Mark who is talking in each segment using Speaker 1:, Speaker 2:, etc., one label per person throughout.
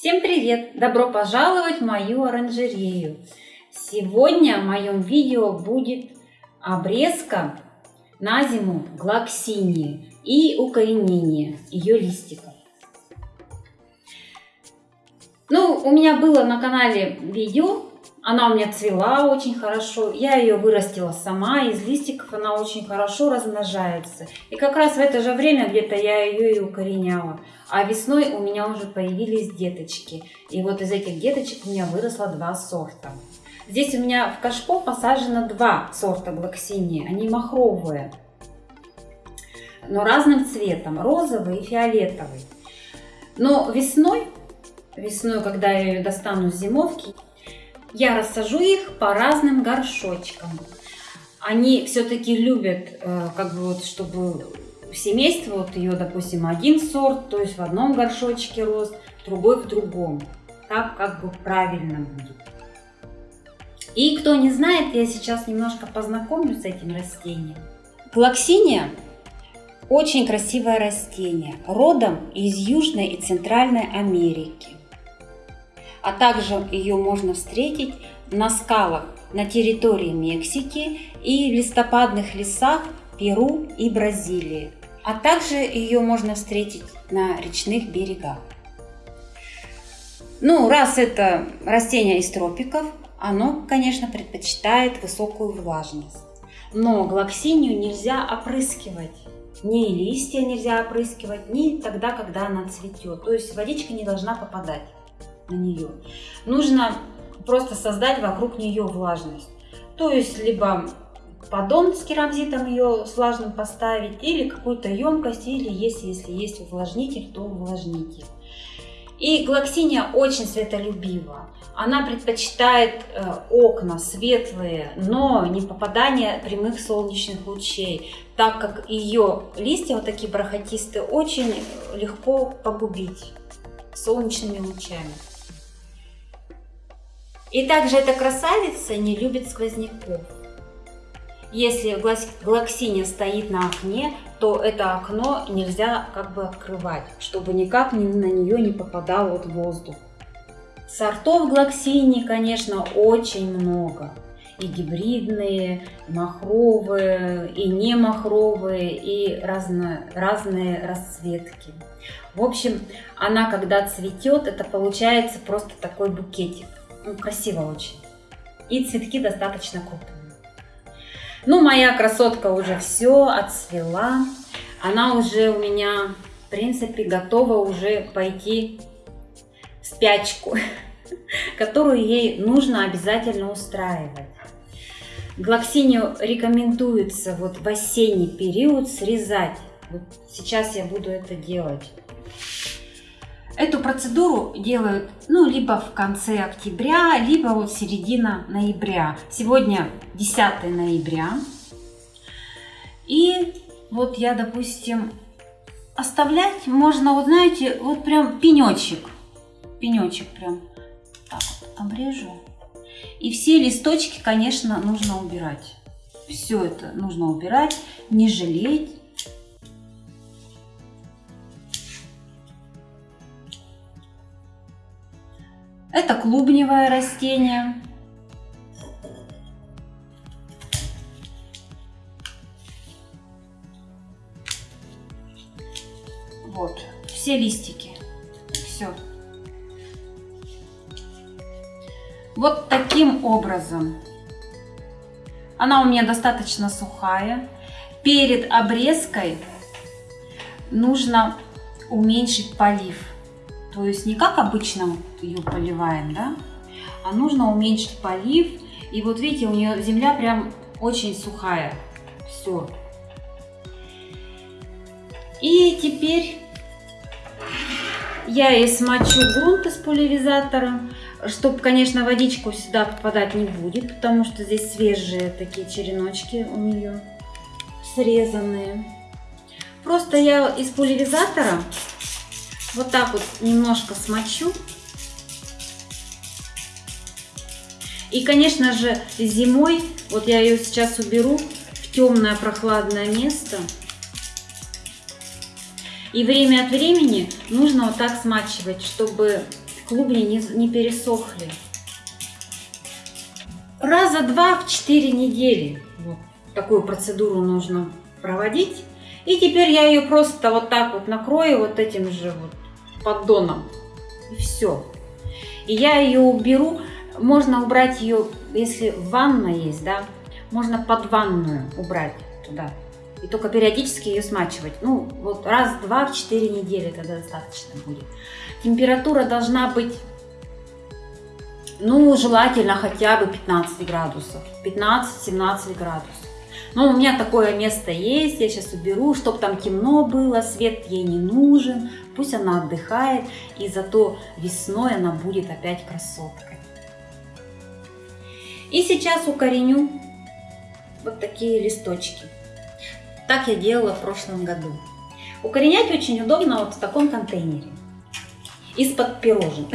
Speaker 1: Всем привет! Добро пожаловать в мою оранжерею! Сегодня в моем видео будет обрезка на зиму глоксинии и укоренение ее листиков. Ну, у меня было на канале видео она у меня цвела очень хорошо. Я ее вырастила сама. Из листиков она очень хорошо размножается. И как раз в это же время где-то я ее и укореняла. А весной у меня уже появились деточки. И вот из этих деточек у меня выросло два сорта. Здесь у меня в кашпо посажено два сорта глоксинии. Они махровые. Но разным цветом. Розовый и фиолетовый. Но весной, весной, когда я ее достану с зимовки, я рассажу их по разным горшочкам. Они все-таки любят, э, как бы вот, чтобы семейство, вот ее, допустим, один сорт, то есть в одном горшочке рос, другой в другом. Так как бы правильно будет. И кто не знает, я сейчас немножко познакомлю с этим растением. Глоксиния очень красивое растение, родом из Южной и Центральной Америки а также ее можно встретить на скалах на территории Мексики и в листопадных лесах Перу и Бразилии, а также ее можно встретить на речных берегах. Ну, раз это растение из тропиков, оно, конечно, предпочитает высокую влажность. Но глоксинию нельзя опрыскивать. Ни листья нельзя опрыскивать, ни тогда, когда она цветет. То есть водичка не должна попадать на нее. Нужно просто создать вокруг нее влажность. То есть либо поддон с керамзитом ее с влажным поставить, или какую-то емкость, или если, если есть увлажнитель, то увлажнитель. И глоксиния очень светолюбива. Она предпочитает э, окна светлые, но не попадание прямых солнечных лучей, так как ее листья, вот такие бархатистые, очень легко погубить солнечными лучами. И также эта красавица не любит сквозняков. Если глоксиния стоит на окне, то это окно нельзя как бы открывать, чтобы никак на нее не попадал вот воздух. Сортов глоксинии, конечно, очень много. И гибридные, и махровые, и не махровые, и разно, разные расцветки. В общем, она когда цветет, это получается просто такой букетик. Ну, красиво очень. И цветки достаточно крупные. Ну, моя красотка уже все отцвела. Она уже у меня, в принципе, готова уже пойти в спячку, которую ей нужно обязательно устраивать. Глоксинию рекомендуется вот в осенний период срезать. Вот сейчас я буду это делать. Эту процедуру делают ну, либо в конце октября, либо вот середина ноября. Сегодня 10 ноября. И вот я, допустим, оставлять можно, вот знаете, вот прям пенечек. Пенечек прям так вот обрежу. И все листочки, конечно, нужно убирать. Все это нужно убирать, не жалеть. Это клубневое растение. Вот, все листики. Все. Вот таким образом. Она у меня достаточно сухая. Перед обрезкой нужно уменьшить полив. То есть не как обычно ее поливаем, да, а нужно уменьшить полив. И вот видите, у нее земля прям очень сухая. Все. И теперь я ей смочу грунт из пульверизатора, чтобы, конечно, водичку сюда попадать не будет, потому что здесь свежие такие череночки у нее срезанные. Просто я из пульверизатора вот так вот немножко смочу. И, конечно же, зимой, вот я ее сейчас уберу в темное прохладное место. И время от времени нужно вот так смачивать, чтобы клубни не, не пересохли. Раза два в 4 недели вот такую процедуру нужно проводить. И теперь я ее просто вот так вот накрою вот этим же вот поддоном. И все. И я ее уберу. Можно убрать ее, если ванна есть, да, можно под ванную убрать туда. И только периодически ее смачивать. Ну, вот раз-два в 4 недели тогда достаточно будет. Температура должна быть, ну, желательно хотя бы 15 градусов. 15-17 градусов. Но у меня такое место есть, я сейчас уберу, чтобы там темно было, свет ей не нужен. Пусть она отдыхает, и зато весной она будет опять красоткой. И сейчас укореню вот такие листочки. Так я делала в прошлом году. Укоренять очень удобно вот в таком контейнере. Из-под пирожен.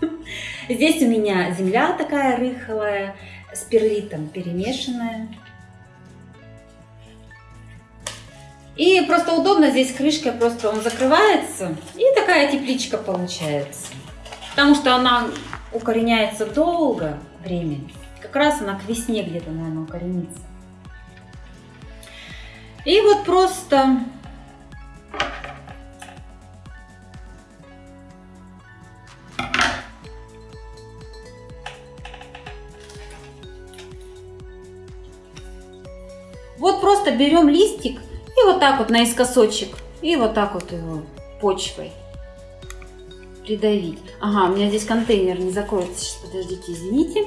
Speaker 1: Здесь у меня земля такая рыхлая, с перлитом перемешанная. И просто удобно, здесь крышка просто он закрывается, и такая тепличка получается. Потому что она укореняется долго времени. Как раз она к весне где-то, наверное, укоренится. И вот просто Вот просто берем листик и вот так вот наискосочек, и вот так вот его почвой придавить. Ага, у меня здесь контейнер не закроется. Сейчас, подождите, извините.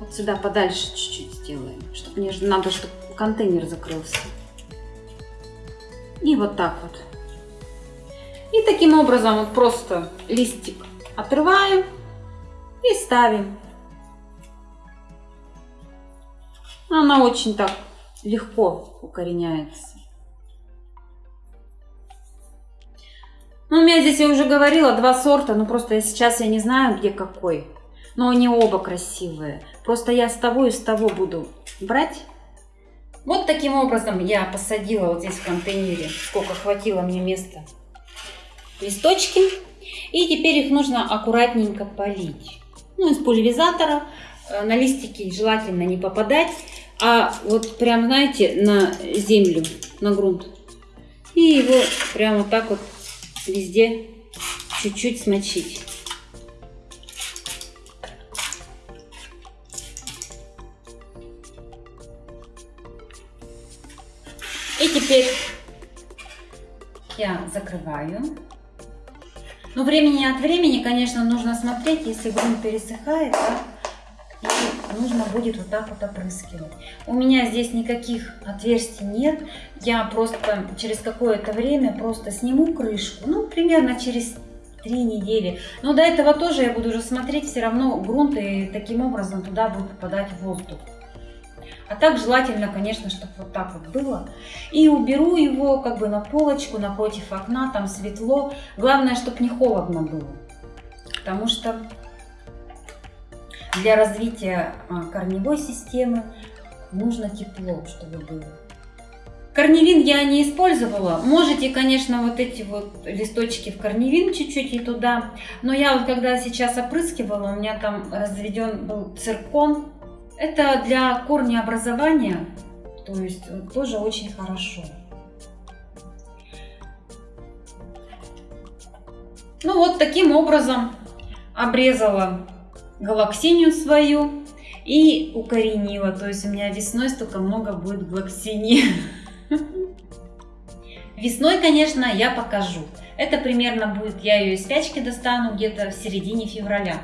Speaker 1: Вот сюда подальше чуть-чуть сделаем, чтобы мне надо, чтобы контейнер закрылся. И вот так вот. И таким образом вот просто листик отрываем и ставим. Она очень так легко укореняется. Ну, у меня здесь, я уже говорила, два сорта, но просто сейчас я не знаю, где какой. Но они оба красивые. Просто я с того и с того буду брать. Вот таким образом я посадила вот здесь в контейнере, сколько хватило мне места, листочки. И теперь их нужно аккуратненько полить. Ну, из пульверизатора. Э, на листики желательно не попадать, а вот прям, знаете, на землю, на грунт. И его прямо так вот везде чуть-чуть смочить. И теперь я закрываю. Но времени от времени, конечно, нужно смотреть, если грунт пересыхает, да, нужно будет вот так вот опрыскивать. У меня здесь никаких отверстий нет. Я просто через какое-то время просто сниму крышку, ну, примерно через три недели. Но до этого тоже я буду уже смотреть все равно грунт, и таким образом туда будет попадать воздух. А так желательно, конечно, чтобы вот так вот было. И уберу его как бы на полочку напротив окна, там светло. Главное, чтобы не холодно было. Потому что для развития а, корневой системы нужно тепло, чтобы было. Корневин я не использовала. Можете, конечно, вот эти вот листочки в корневин чуть-чуть и туда. Но я вот когда сейчас опрыскивала, у меня там разведен был циркон это для корнеобразования, то есть тоже очень хорошо. Ну вот таким образом обрезала галаксинию свою и укоренила. То есть у меня весной столько много будет галаксинии. Весной, конечно, я покажу. Это примерно будет, я ее из спячки достану где-то в середине февраля.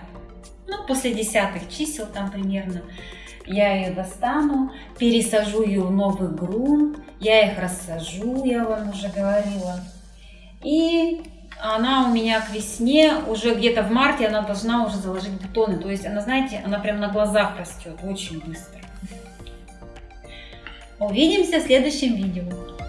Speaker 1: Ну, после десятых чисел там примерно. Я ее достану, пересажу ее в новый грунт, я их рассажу, я вам уже говорила. И она у меня к весне, уже где-то в марте она должна уже заложить бутоны. То есть она, знаете, она прям на глазах растет очень быстро. Увидимся в следующем видео.